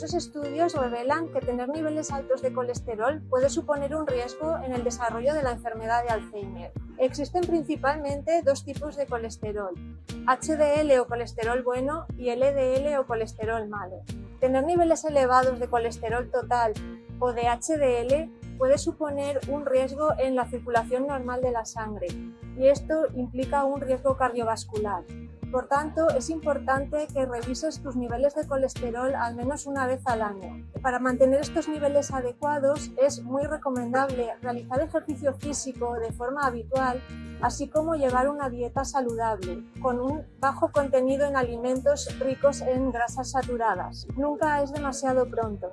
estudios revelan que tener niveles altos de colesterol puede suponer un riesgo en el desarrollo de la enfermedad de Alzheimer. Existen principalmente dos tipos de colesterol, HDL o colesterol bueno y LDL o colesterol malo. Tener niveles elevados de colesterol total o de HDL puede suponer un riesgo en la circulación normal de la sangre y esto implica un riesgo cardiovascular. Por tanto, es importante que revises tus niveles de colesterol al menos una vez al año. Para mantener estos niveles adecuados es muy recomendable realizar ejercicio físico de forma habitual, así como llevar una dieta saludable, con un bajo contenido en alimentos ricos en grasas saturadas. Nunca es demasiado pronto.